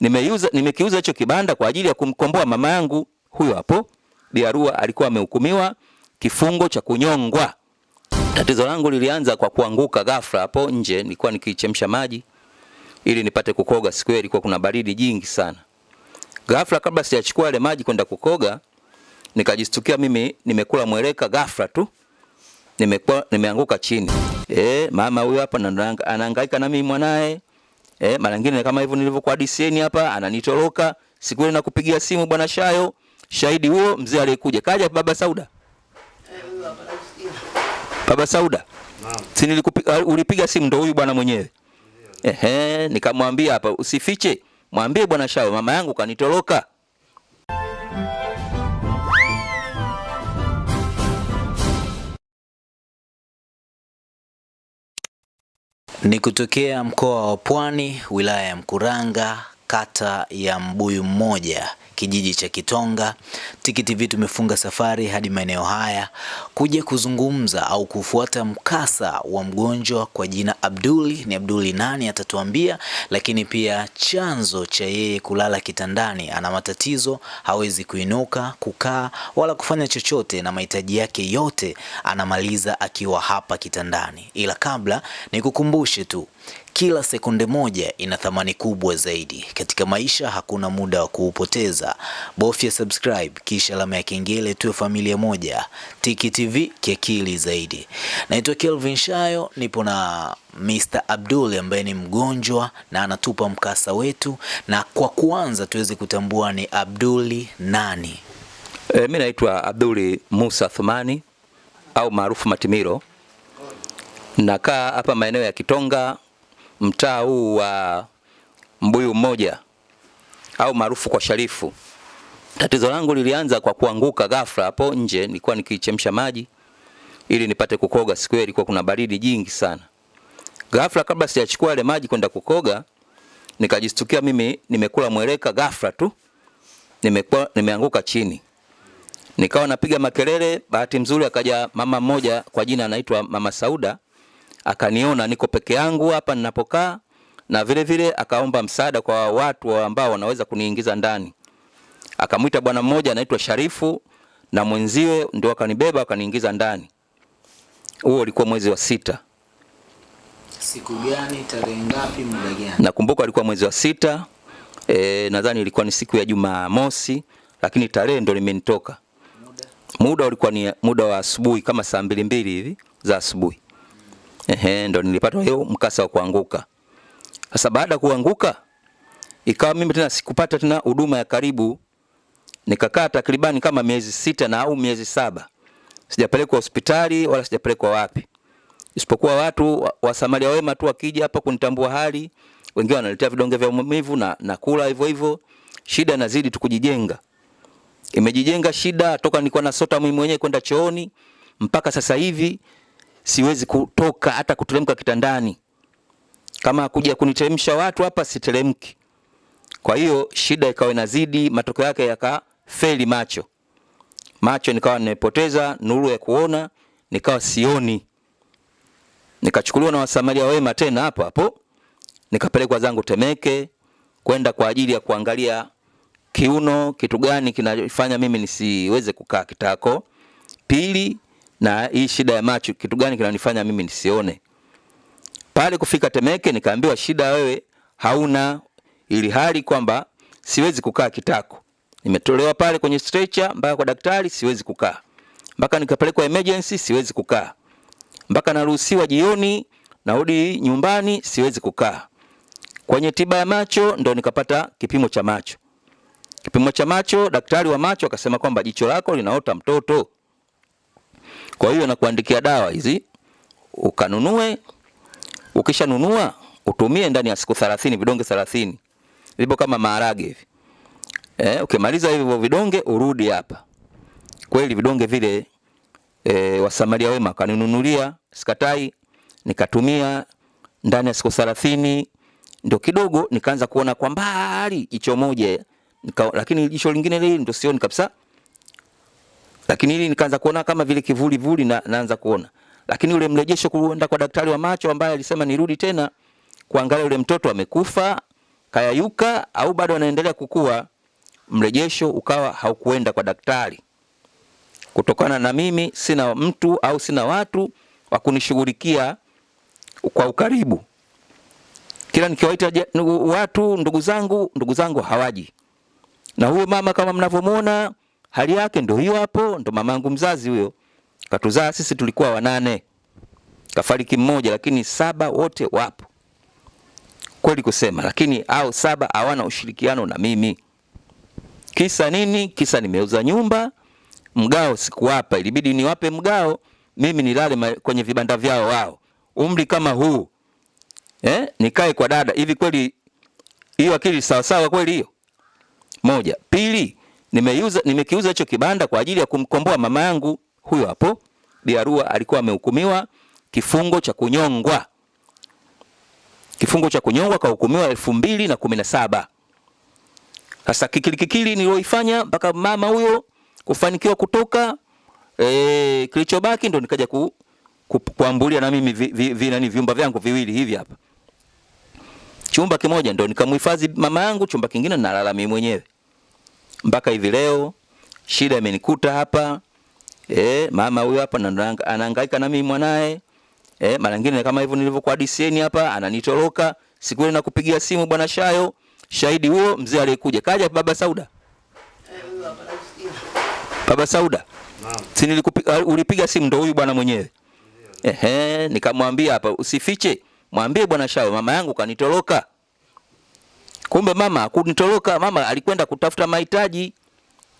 nimeuza nimekiuza hicho kibanda kwa ajili ya kumkomboa mama yangu. Huyo hapo Biarua alikuwa amehukumiwa kifungo cha kunyongwa. Tatizo langu lilianza kwa kuanguka ghafla hapo nje, nilikuwa nikichemsha maji ili nipate kukoga. Siku hiyo ilikuwa kuna baridi jingi sana. Ghafla kabla sijachukua ile maji kwenda kukoga, nikajistukia mimi nimekula mweleka ghafla tu. Nimekuwa nimeanguka chini. Eh, mama huyo hapa na anahangaika na mimi mwanae. Eh, mara nyingine kama hivyo nilivyokuwa DCN hapa ananitoroka. Siku ile nakupigia simu bwana Shayo, shahidi huo mzee aliyekuja. Kaja baba Sauda. Baba Sauda. Naam. Si nilikupiga ulipiga simu ndo huyu bwana mwenyewe. Ehe, nikamwambia hapa usifiche. Mwambie bwana Shayo mama yangu kanitoroka. Ni kutokea mkoa wa Pwani, wilaya ya Mkuranga, kata ya Mbuyu Mmoja, kijiji cha Kitonga. Tiki TV tumefunga safari hadi maeneo haya kuja kuzungumza au kufuata mkasa wa mgonjwa kwa jina Abduli. Ni Abduli nani atatuambia, lakini pia chanzo cha yeye kulala kitandani. Ana matatizo, hawezi kuinuka, kukaa wala kufanya chochote, na mahitaji yake yote anamaliza akiwa hapa kitandani. Ila kabla nikukumbushe tu kila sekunde moja ina thamani kubwa zaidi katika maisha. Hakuna muda wa kuupoteza, bofya subscribe kisha alama ya kengele, tuwe familia moja. Tiki TV kiakili zaidi. Naitwa Kelvin Shayo, nipo na Mr. Abdul ambaye ni mgonjwa na anatupa mkasa wetu, na kwa kwanza tuweze kutambua ni Abduli nani. E, mimi naitwa Abduli Musa Thumani au maarufu Matimiro. Nakaa hapa maeneo ya Kitonga, mtaa huu wa Mbuyu Mmoja au maarufu kwa Sharifu. Tatizo langu lilianza kwa kuanguka ghafla hapo nje, nilikuwa nikichemsha maji ili nipate kukoga. Siku hiyo ilikuwa kuna baridi jingi sana. Ghafla kabla sijachukua ile maji kwenda kukoga, nikajistukia mimi nimekula mweleka ghafla tu. Nimekuwa nimeanguka chini. Nikawa napiga makelele, bahati mzuri akaja mama mmoja kwa jina anaitwa Mama Sauda, akaniona niko peke yangu hapa ninapokaa, na vile vile akaomba msaada kwa watu ambao wanaweza kuniingiza ndani. Akamwita bwana mmoja anaitwa Sharifu na mwenziwe, ndio akanibeba akaniingiza ndani. Huo ulikuwa mwezi wa sita, Siku gani, tarehe ngapi, muda gani? nakumbuka alikuwa mwezi wa sita. E, nadhani ilikuwa ni siku ya Jumamosi, lakini tarehe ndo limenitoka. Muda ulikuwa ni muda wa asubuhi kama saa mbili mbili hivi za asubuhi. Ehe, ndo nilipata hiyo mkasa wa kuanguka. Sasa baada ya kuanguka ikawa mimi tena sikupata tena huduma ya karibu, nikakaa takribani kama miezi sita na au miezi saba. Sijapelekwa hospitali wala sijapelekwa wapi, isipokuwa watu wa- Samaria wema tu wakija hapa kunitambua hali, wengine wanaletea vidonge vya maumivu na nakula hivyo hivyo. Shida inazidi tu kujijenga, imejijenga shida toka nilikuwa nasota mimi mwenyewe kwenda chooni. Mpaka sasa hivi siwezi kutoka hata kuteremka kitandani. Kama kuja kuniteremsha watu hapa siteremki. Kwa hiyo shida ikawa inazidi, matokeo yake yakafeli macho. Macho nikawa nimepoteza nuru ya kuona, nikawa sioni. Nikachukuliwa na wasamaria wema tena hapo hapo, nikapelekwa zangu Temeke kwenda kwa ajili ya kuangalia kiuno, kitu gani kinafanya mimi nisiweze kukaa kitako. Pili, na hii shida ya macho, kitu gani kinanifanya mimi nisione. Pale kufika Temeke nikaambiwa shida wewe hauna, ili hali kwamba siwezi kukaa kitako. Nimetolewa pale kwenye stretcher mpaka kwa daktari, siwezi kukaa mpaka nikapelekwa emergency, siwezi kukaa mpaka naruhusiwa jioni narudi nyumbani, siwezi kukaa. Kwenye tiba ya macho ndo nikapata kipimo cha macho. Kipimo cha macho, daktari wa macho akasema kwamba jicho lako linaota mtoto, kwa hiyo nakuandikia dawa hizi ukanunue. Ukishanunua utumie ndani ya siku 30 vidonge 30 vipo kama maharage hivi. Eh, ukimaliza hivyo vidonge urudi hapa. Kweli vidonge vile e, wasamaria wema kaninunulia, sikatai, nikatumia ndani ya siku 30 ndio kidogo nikaanza kuona kwa mbali jicho moja lakini jicho lingine lile ndio sioni kabisa lakini hili nikaanza kuona kama vile kivuli vuli na naanza kuona, lakini ule mrejesho kuenda kwa daktari wa macho ambaye alisema nirudi tena kuangalia ule mtoto amekufa, kayayuka au bado anaendelea kukua, mrejesho ukawa haukuenda kwa daktari, kutokana na mimi sina mtu au sina watu wa kunishughulikia kwa ukaribu. Kila nikiwaita watu ndugu zangu, ndugu zangu hawaji. Na huyo mama kama mnavyomwona hali yake ndio hiyo hapo, ndo mamangu mzazi huyo. Katuzaa sisi tulikuwa wanane, kafariki mmoja, lakini saba wote wapo kweli kusema, lakini au saba hawana ushirikiano na mimi. Kisa nini? Kisa nimeuza nyumba, mgao sikuwapa, ilibidi niwape mgao, mimi nilale kwenye vibanda vyao wao. Umri kama huu eh, nikae kwa dada hivi? Kweli hiyo akili sawa sawa kweli hiyo? Moja. Pili, nimeuza nimekiuza hicho kibanda kwa ajili ya kumkomboa mama yangu huyo hapo. Biarua alikuwa amehukumiwa kifungo cha kunyongwa kifungo cha kunyongwa kahukumiwa elfu mbili na kumi na saba. Sasa kikilikikili kikili nilioifanya mpaka mama huyo kufanikiwa kutoka e, kilichobaki ndo nikaja ku, ku, kuambulia na mimi vi, vi, vi, nani vyumba vyangu viwili hivi hapa. Chumba kimoja ndo nikamhifadhi mama yangu, chumba kingine nalala mimi mwenyewe mpaka hivi leo. Shida imenikuta hapa e, mama huyu hapa anahangaika na mimi mwanae Eh, mara nyingine kama hivyo nilivyokuwa DCN hapa ananitoroka. Siku ile nakupigia simu bwana Shayo, shahidi huo mzee aliyekuja. Kaja baba Sauda. Baba Sauda. Si nilikupiga ulipiga simu ndo huyu bwana mwenyewe. Ehe, nikamwambia hapa usifiche. Mwambie bwana Shayo mama yangu kanitoroka. Kumbe mama kunitoroka, mama alikwenda kutafuta mahitaji.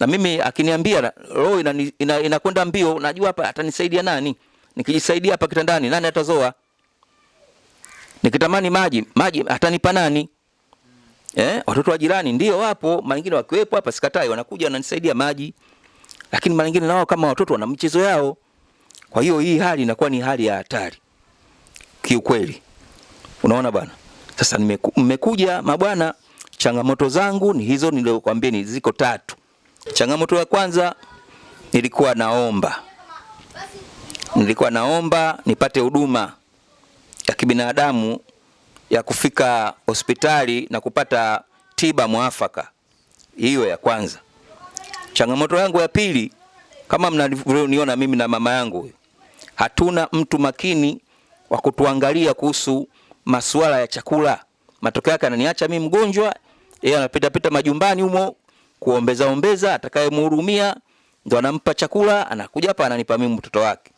Na mimi akiniambia roho inakwenda ina, ina, mbio, najua hapa atanisaidia nani? Nikijisaidia hapa kitandani nani atazoa? Nikitamani maji, maji atanipa nani? Eh, watoto wa jirani ndio wapo, mara nyingine wakiwepo hapa sikatai, wanakuja wananisaidia maji. Lakini mara nyingine nao kama watoto wana michezo yao. Kwa hiyo hii hali inakuwa ni hali ya hatari. Kiukweli. Unaona bwana? Sasa nimeku, nimekuja mabwana, changamoto zangu ni hizo nilizokuambia ni ziko tatu. Changamoto ya kwanza nilikuwa naomba nilikuwa naomba nipate huduma ya kibinadamu ya kufika hospitali na kupata tiba mwafaka. Hiyo ya kwanza. Changamoto yangu ya pili, kama mnavyoniona mimi na mama yangu hatuna mtu makini wa kutuangalia kuhusu masuala ya chakula. Matokeo yake ananiacha mimi mgonjwa, yeye anapita pita majumbani humo kuombeza ombeza, atakayemhurumia ndo anampa chakula, anakuja hapa ananipa mimi mtoto wake.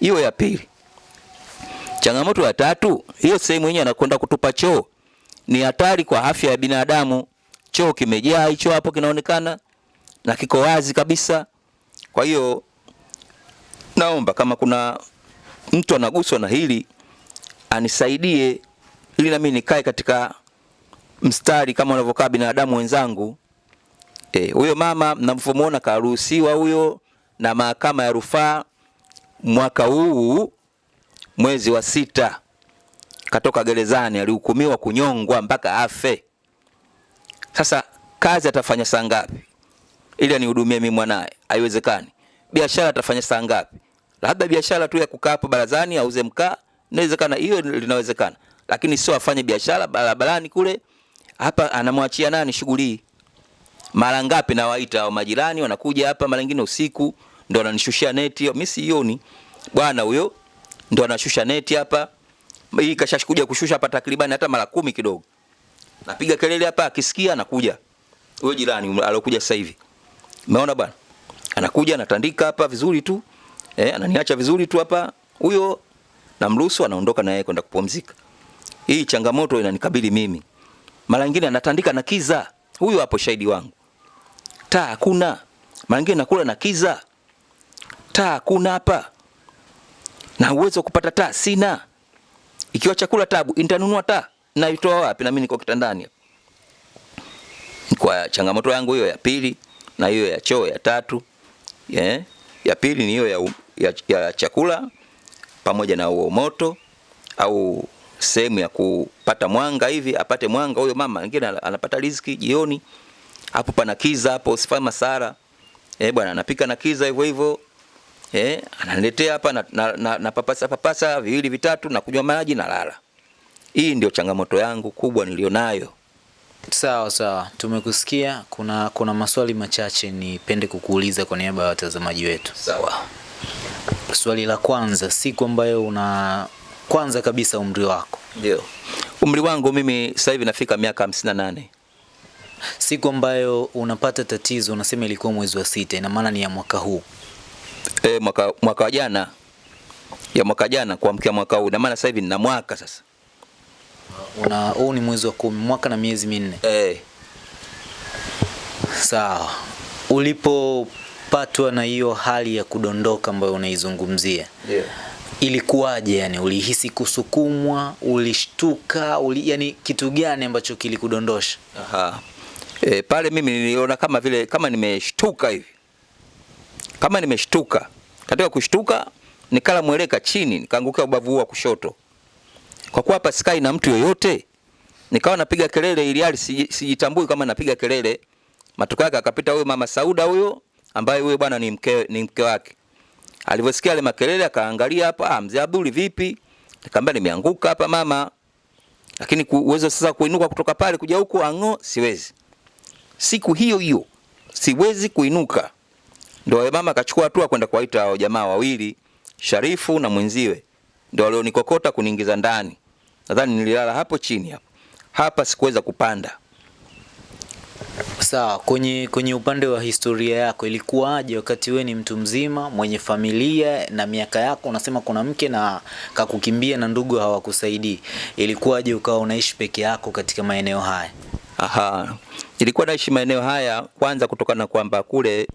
Hiyo ya pili. Changamoto ya tatu, hiyo sehemu yenyewe anakwenda kutupa choo. Ni hatari kwa afya ya binadamu. Choo kimejaa hicho hapo kinaonekana na kiko wazi kabisa. Kwa hiyo naomba kama kuna mtu anaguswa na hili anisaidie ili nami nikae katika mstari kama wanavyokaa binadamu wenzangu. Eh, huyo mama mnavyomuona karuhusiwa huyo na mahakama ya rufaa mwaka huu mwezi wa sita katoka gerezani, alihukumiwa kunyongwa mpaka afe. Sasa kazi atafanya saa ngapi ili anihudumie mimi mwanaye? Haiwezekani. Biashara atafanya saa ngapi? Labda biashara tu ya kukaa hapo barazani auze mkaa, inawezekana, hiyo linawezekana, lakini sio afanye biashara barabarani kule. Hapa anamwachia nani shughuli hii? Mara ngapi nawaita hao majirani, wanakuja hapa, mara nyingine usiku ndo ananishushia neti hiyo, mimi sioni bwana huyo ndo anashusha neti hapa. Hii kashakuja kushusha hapa takribani hata mara kumi kidogo. Napiga kelele hapa, akisikia anakuja. Huyo jirani alokuja sasa hivi. Umeona bwana? Anakuja anatandika hapa vizuri tu. Eh, ananiacha vizuri tu hapa. Huyo namruhusu anaondoka na yeye kwenda kupumzika. Hii changamoto inanikabili mimi. Mara nyingine anatandika na kiza. Huyu hapo shahidi wangu. Taa hakuna. Mara nyingine nakula na kiza. Taa hakuna hapa na uwezo kupata taa sina. Ikiwa chakula tabu, nitanunua taa naitoa wapi? Na mimi niko kitandani. Kwa changamoto yangu hiyo ya pili na hiyo ya choo ya tatu. Yeah. Ya pili ni hiyo ya, ya, ya chakula pamoja na huo moto au sehemu ya kupata mwanga hivi, apate mwanga huyo mama. Mwingine anapata riziki jioni. Hapo pana kiza hapo, usifanye masara. Eh, bwana anapika na kiza hivyo hivyo. Eh, ananiletea hapa na, na, na, na papasa papasa viwili vitatu na kunywa maji na lala. Hii ndio changamoto yangu kubwa nilionayo. Sawa sawa, tumekusikia. Kuna kuna maswali machache nipende kukuuliza kwa niaba ya watazamaji wetu. Sawa. Swali la kwanza, siku ambayo una kwanza kabisa umri wako, Ndio. Umri wangu mimi sasa hivi nafika miaka 58. siku ambayo unapata tatizo, unasema ilikuwa mwezi wa sita, ina maana ni ya mwaka huu. E, mwaka mwaka jana ya mwaka jana kuamkia mwaka huu, ina maana sasa hivi nina mwaka sasa. Una huu ni mwezi wa kumi, mwaka na miezi minne. Eh, Sawa, ulipopatwa na hiyo hali ya kudondoka ambayo unaizungumzia yeah. ilikuwaje? Yani ulihisi kusukumwa, ulishtuka, uli, yani kitu gani ambacho kilikudondosha? Aha. E, pale mimi niliona kama vile kama nimeshtuka hivi, kama nimeshtuka. Katika kushtuka nikala mweleka chini, nikaangukia ubavu wa kushoto. Kwa kuwa hapa sikai na mtu yoyote, nikawa napiga kelele ili hali siji- sijitambui kama napiga kelele. Matokeo yake akapita huyo mama Sauda huyo, ambaye huyo bwana ni mke, ni mke wake. Alivyosikia yale makelele akaangalia hapa, ah, mzee Abduli vipi? Nikamwambia nimeanguka hapa mama, lakini uwezo sasa kuinuka kutoka pale kuja huku ang'o, siwezi. Siku hiyo hiyo siwezi kuinuka, ndio mama akachukua hatua kwenda kuwaita hao jamaa wawili, Sharifu na mwenziwe, ndio walionikokota kuniingiza ndani. Nadhani nililala hapo chini hapo, hapa sikuweza kupanda. Sawa, kwenye kwenye upande wa historia yako ilikuwaje wakati wewe ni mtu mzima mwenye familia na miaka yako, unasema kuna mke na kakukimbia na ndugu hawakusaidii, ilikuwaje ukawa unaishi peke yako katika maeneo haya? Aha. Ilikuwa naishi maeneo haya kwanza kutokana kwamba kule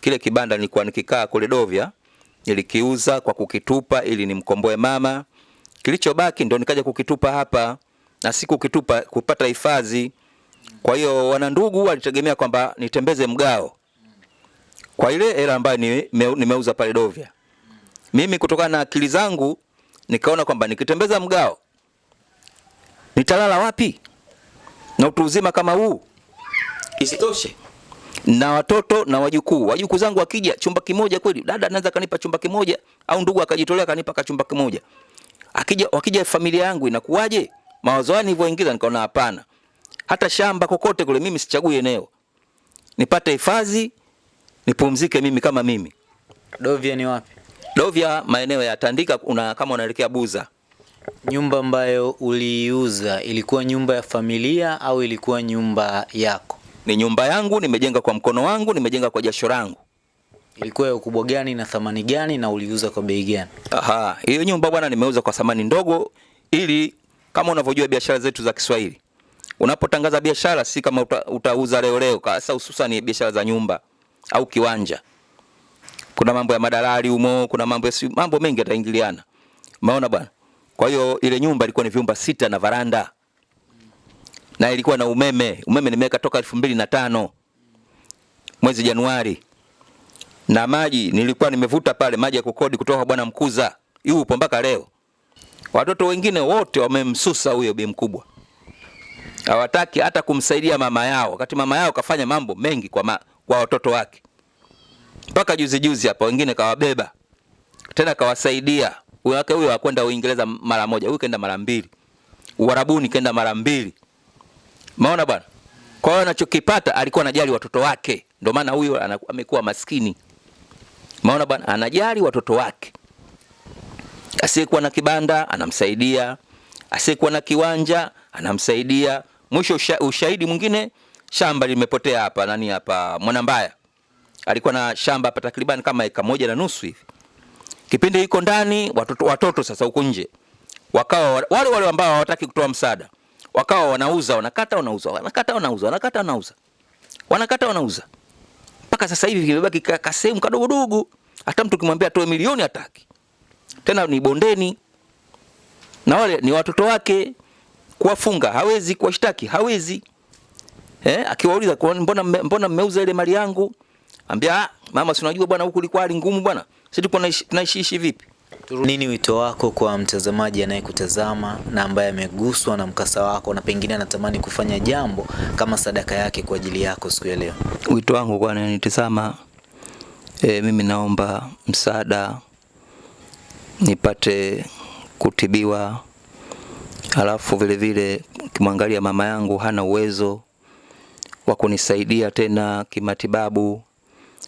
kile kibanda nilikuwa nikikaa kule Dovya nilikiuza kwa kukitupa ili nimkomboe mama. Kilichobaki ndo nikaja kukitupa hapa na siku kitupa kupata hifadhi. Kwa hiyo wanandugu walitegemea kwamba nitembeze mgao kwa ile hela ambayo nimeuza pale Dovya. Mimi kutokana na akili zangu nikaona kwamba nikitembeza mgao nitalala wapi? na utu uzima kama huu. Isitoshe na watoto na wajukuu, wajukuu zangu wakija chumba kimoja kweli, dada anaweza kanipa chumba kimoja, au ndugu akajitolea kanipa ka chumba kimoja. Akija wakija familia yangu inakuwaje? Mawazo yani nilivyoingiza nikaona hapana, hata shamba kokote kule mimi sichagui eneo, nipate hifadhi nipumzike mimi kama mimi. Dovya ni wapi? Dovya maeneo ya Tandika, una kama unaelekea Buza. Nyumba ambayo uliiuza ilikuwa nyumba ya familia au ilikuwa nyumba yako? Ni nyumba yangu, nimejenga kwa mkono wangu, nimejenga kwa jasho langu. Ilikuwa ya ukubwa gani na thamani gani na uliuza kwa bei gani? Aha, hiyo nyumba bwana nimeuza kwa thamani ndogo ili kama unavyojua biashara zetu za Kiswahili. Unapotangaza biashara si kama uta, utauza leo leo, hasa hususan biashara za nyumba au kiwanja. Kuna mambo ya madalali humo, kuna mambo ya mambo mengi yataingiliana. Umeona bwana? Kwa hiyo ile nyumba ilikuwa ni vyumba sita na varanda. Na ilikuwa na umeme. Umeme nimeweka toka elfu mbili na tano mwezi Januari na maji nilikuwa nimevuta pale maji ya kukodi kutoka bwana Mkuza, yupo mpaka leo. Watoto wengine wote wamemsusa huyo bi mkubwa, hawataki hata kumsaidia mama yao, wakati mama yao kafanya mambo mengi kwa, ma, kwa watoto wake. Mpaka juzi juzi hapa wengine kawabeba tena kawasaidia. Huyo wake huyo akwenda Uingereza mara moja, huyu kaenda mara mbili, Uarabuni kaenda mara mbili. Maona bwana. Kwa hiyo anachokipata alikuwa anajali watoto wake, ndio maana huyo amekuwa maskini. Maona bwana, anajali watoto wake. Asiyekuwa na kibanda anamsaidia, asiyekuwa na kiwanja anamsaidia. Mwisho usha, ushahidi mwingine, shamba limepotea hapa nani hapa? Mwanambaya, alikuwa na shamba hapa takriban kama eka moja na nusu hivi. Kipindi hiko ndani, watoto, watoto sasa huko nje. Wakawa wale wale ambao hawataki kutoa msaada wakawa wanauza, wanakata, wanauza, wanakata, wanauza, wanakata, wanauza, wanakata, wanauza. Mpaka sasa hivi kimebaki ka- kasehemu kadogodogo, hata mtu kimwambia atoe milioni hataki. Tena, ni bondeni, na wale ni watoto wake. Kuwafunga hawezi, kuwashtaki hawezi. Eh, akiwauliza mbona mbona mmeuza ile mali yangu, ambia ah, mama, si unajua bwana, huku ilikuwa hali ngumu bwana, sisi tulikuwa tunaishi tunaishi vipi? Nini wito wako kwa mtazamaji anayekutazama na ambaye ameguswa na mkasa wako na pengine anatamani kufanya jambo kama sadaka yake kwa ajili yako siku ya leo? Wito wangu kwa ananitazama, e, mimi naomba msaada nipate kutibiwa, halafu vile vile kimwangalia mama yangu hana uwezo wa kunisaidia tena kimatibabu.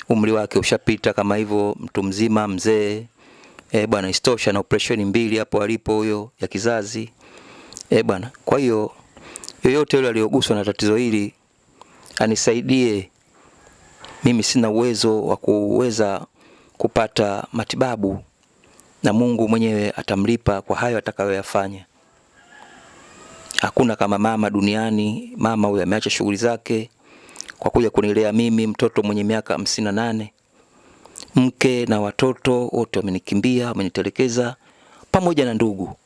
Umri wake ushapita kama hivyo, mtu mzima mzee. E, bwana istosha na operesheni mbili hapo alipo huyo ya kizazi. E, bwana. Kwa hiyo yoyote yule aliyoguswa na tatizo hili anisaidie. Mimi sina uwezo wa kuweza kupata matibabu na Mungu mwenyewe atamlipa kwa hayo atakayoyafanya. Hakuna kama mama duniani. Mama huyo ameacha shughuli zake kwa kuja kunilea mimi, mtoto mwenye miaka hamsini na nane. Mke na watoto wote wamenikimbia, wamenitelekeza pamoja na ndugu.